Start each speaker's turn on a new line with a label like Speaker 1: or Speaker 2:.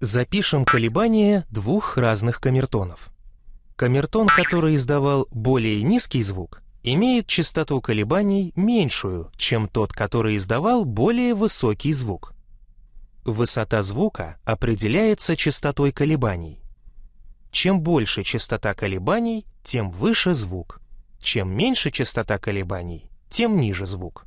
Speaker 1: Запишем колебания двух разных камертонов. Камертон, который издавал более низкий звук, имеет частоту колебаний меньшую, чем тот, который издавал более высокий звук. Высота звука определяется частотой колебаний. Чем больше частота колебаний, тем выше звук. Чем меньше частота колебаний, тем ниже звук.